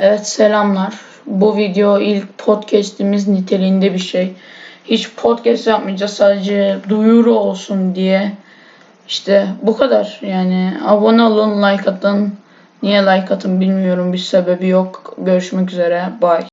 Evet selamlar. Bu video ilk podcast'imiz niteliğinde bir şey. Hiç podcast yapmayacağız sadece duyuru olsun diye. İşte bu kadar yani abone olun like atın. Niye like atın bilmiyorum bir sebebi yok. Görüşmek üzere bye.